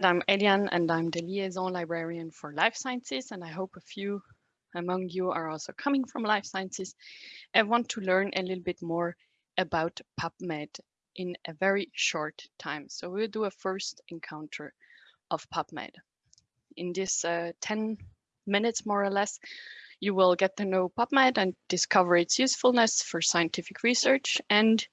I'm Eliane and I'm the liaison librarian for life sciences and I hope a few among you are also coming from life sciences and want to learn a little bit more about PubMed in a very short time. So we'll do a first encounter of PubMed. In this uh, 10 minutes more or less, you will get to know PubMed and discover its usefulness for scientific research. And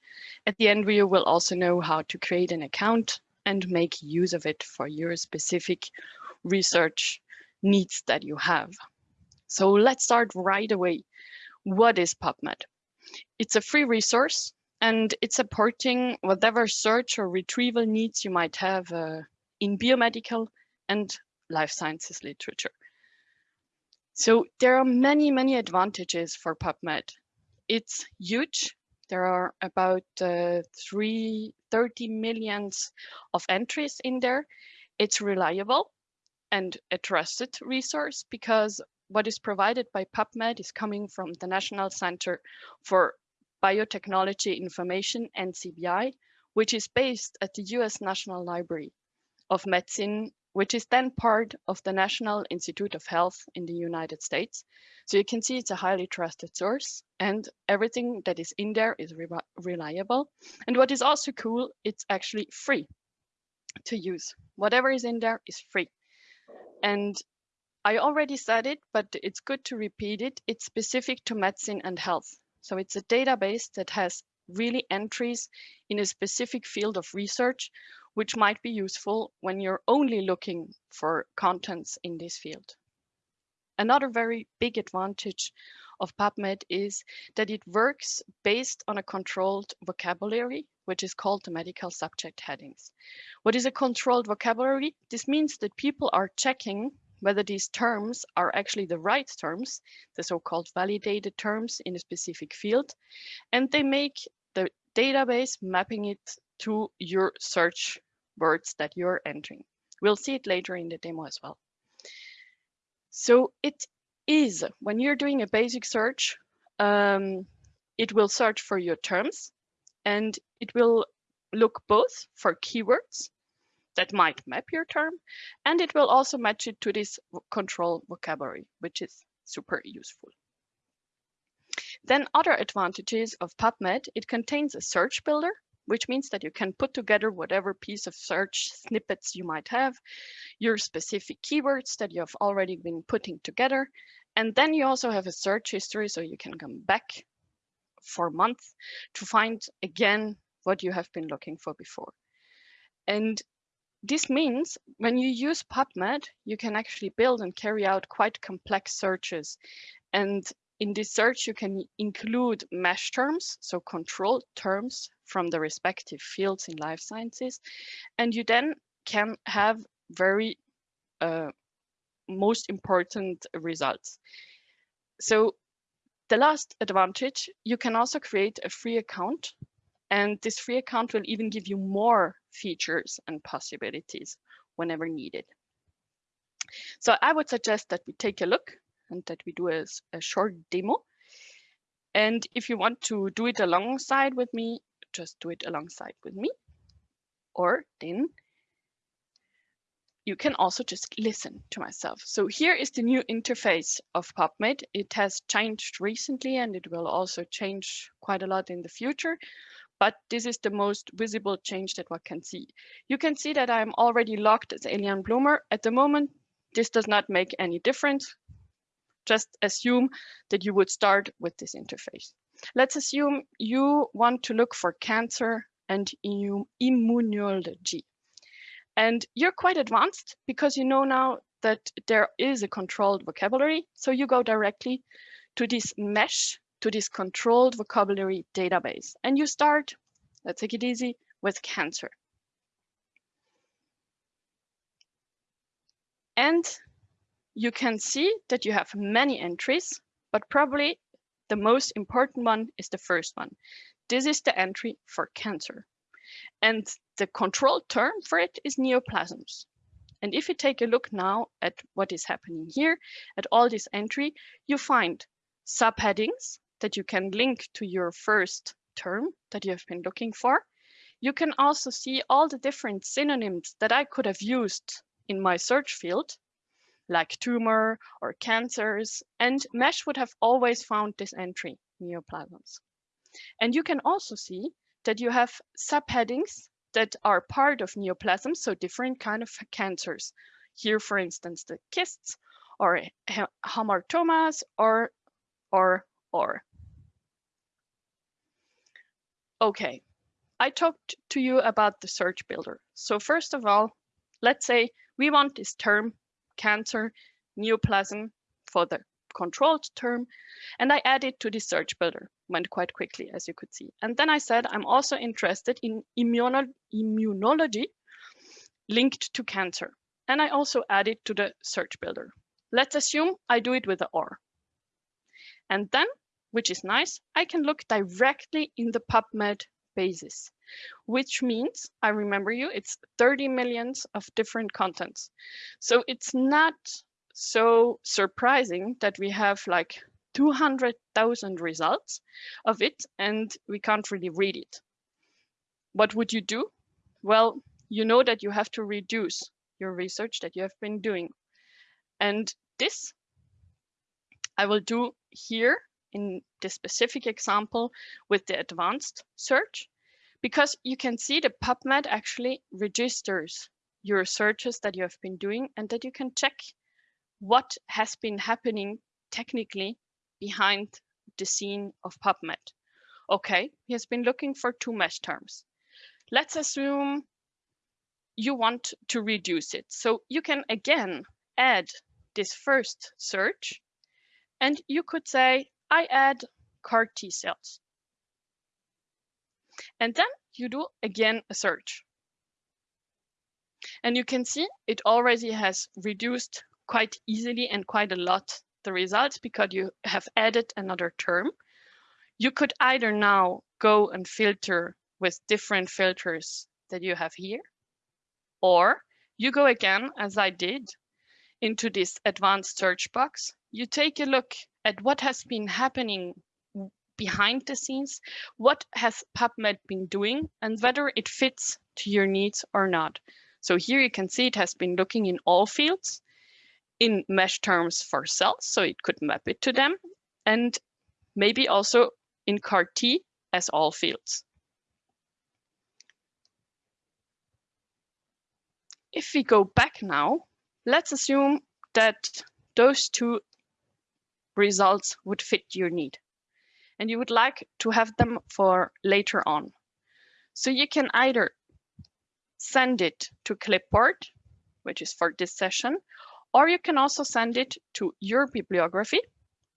at the end, we will also know how to create an account and make use of it for your specific research needs that you have. So let's start right away. What is PubMed? It's a free resource and it's supporting whatever search or retrieval needs you might have uh, in biomedical and life sciences literature. So there are many, many advantages for PubMed. It's huge. There are about uh, 3, 30 millions of entries in there. It's reliable and a trusted resource because what is provided by PubMed is coming from the National Center for Biotechnology Information, NCBI, which is based at the US National Library of Medicine which is then part of the National Institute of Health in the United States. So you can see it's a highly trusted source and everything that is in there is re reliable. And what is also cool, it's actually free to use. Whatever is in there is free. And I already said it, but it's good to repeat it. It's specific to medicine and health. So it's a database that has really entries in a specific field of research which might be useful when you're only looking for contents in this field. Another very big advantage of PubMed is that it works based on a controlled vocabulary, which is called the medical subject headings. What is a controlled vocabulary? This means that people are checking whether these terms are actually the right terms, the so-called validated terms in a specific field, and they make the database mapping it to your search words that you're entering. We'll see it later in the demo as well. So it is, when you're doing a basic search, um, it will search for your terms and it will look both for keywords that might map your term, and it will also match it to this control vocabulary, which is super useful. Then other advantages of PubMed, it contains a search builder which means that you can put together whatever piece of search snippets you might have, your specific keywords that you have already been putting together. And then you also have a search history, so you can come back for months to find again what you have been looking for before. And this means when you use PubMed, you can actually build and carry out quite complex searches. And in this search, you can include MeSH terms, so control terms from the respective fields in life sciences. And you then can have very uh, most important results. So the last advantage, you can also create a free account and this free account will even give you more features and possibilities whenever needed. So I would suggest that we take a look and that we do a, a short demo. And if you want to do it alongside with me, just do it alongside with me. Or then you can also just listen to myself. So here is the new interface of PubMed. It has changed recently and it will also change quite a lot in the future. But this is the most visible change that one can see. You can see that I'm already logged as Eliane Bloomer. At the moment, this does not make any difference just assume that you would start with this interface. Let's assume you want to look for cancer and immunology. And you're quite advanced because you know now that there is a controlled vocabulary. So you go directly to this MeSH, to this controlled vocabulary database. And you start, let's take it easy, with cancer. And you can see that you have many entries, but probably the most important one is the first one. This is the entry for cancer. And the control term for it is neoplasms. And if you take a look now at what is happening here, at all this entry, you find subheadings that you can link to your first term that you have been looking for. you can also see all the different synonyms that I could have used in my search field, like tumor or cancers, and Mesh would have always found this entry, neoplasms. And you can also see that you have subheadings that are part of neoplasms, so different kind of cancers. Here, for instance, the cysts or hamartomas or, or, or. Okay, I talked to you about the search builder. So first of all, let's say we want this term cancer neoplasm for the controlled term, and I added to the search builder, went quite quickly, as you could see. And then I said, I'm also interested in immuno immunology linked to cancer. And I also added to the search builder. Let's assume I do it with the OR. And then which is nice, I can look directly in the PubMed basis, which means, I remember you, it's 30 millions of different contents. So it's not so surprising that we have like 200,000 results of it and we can't really read it. What would you do? Well, you know that you have to reduce your research that you have been doing. And this I will do here in this specific example with the advanced search, because you can see the PubMed actually registers your searches that you have been doing and that you can check what has been happening technically behind the scene of PubMed. Okay, he has been looking for two mesh terms. Let's assume you want to reduce it. So you can again add this first search and you could say, I add CAR T cells. And then you do again a search. And you can see it already has reduced quite easily and quite a lot the results because you have added another term. You could either now go and filter with different filters that you have here, or you go again, as I did, into this advanced search box. You take a look at what has been happening behind the scenes, what has PubMed been doing, and whether it fits to your needs or not. So here you can see it has been looking in all fields, in mesh terms for cells, so it could map it to them, and maybe also in CAR-T as all fields. If we go back now, let's assume that those two results would fit your need. And you would like to have them for later on. So you can either send it to Clipboard, which is for this session, or you can also send it to your bibliography.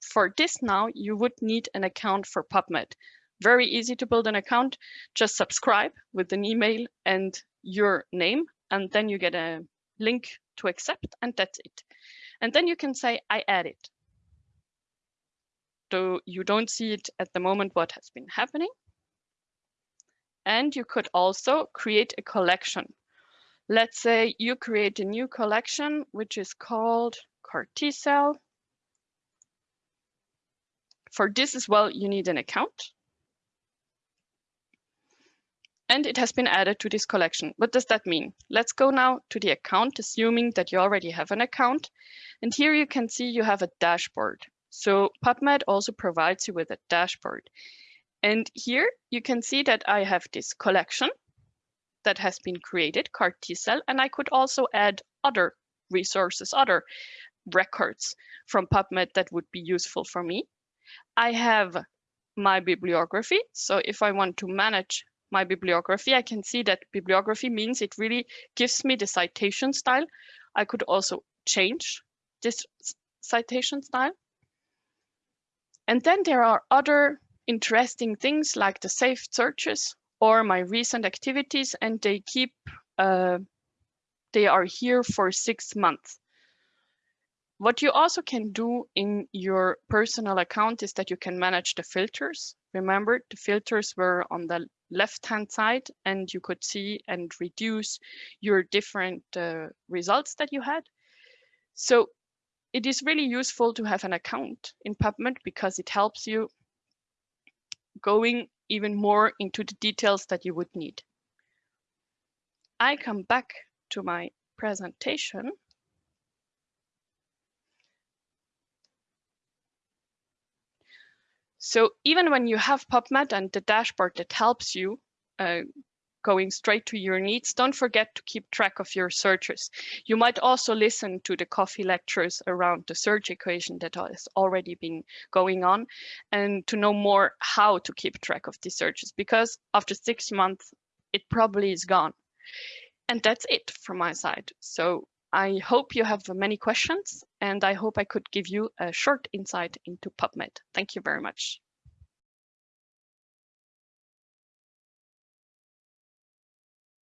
For this now, you would need an account for PubMed. Very easy to build an account. Just subscribe with an email and your name, and then you get a link to accept, and that's it. And then you can say, I add it though you don't see it at the moment what has been happening. And you could also create a collection. Let's say you create a new collection, which is called CAR T cell. For this as well, you need an account. And it has been added to this collection. What does that mean? Let's go now to the account, assuming that you already have an account. And here you can see you have a dashboard. So PubMed also provides you with a dashboard. And here you can see that I have this collection that has been created, CAR T cell, and I could also add other resources, other records from PubMed that would be useful for me. I have my bibliography. So if I want to manage my bibliography, I can see that bibliography means it really gives me the citation style. I could also change this citation style. And then there are other interesting things like the saved searches or my recent activities, and they keep, uh, they are here for six months. What you also can do in your personal account is that you can manage the filters. Remember, the filters were on the left-hand side and you could see and reduce your different uh, results that you had. So it is really useful to have an account in PubMed because it helps you going even more into the details that you would need. I come back to my presentation, So even when you have PubMed and the dashboard that helps you uh, going straight to your needs, don't forget to keep track of your searches. You might also listen to the coffee lectures around the search equation that has already been going on and to know more how to keep track of these searches because after six months, it probably is gone. And that's it from my side. So I hope you have many questions and I hope I could give you a short insight into PubMed. Thank you very much.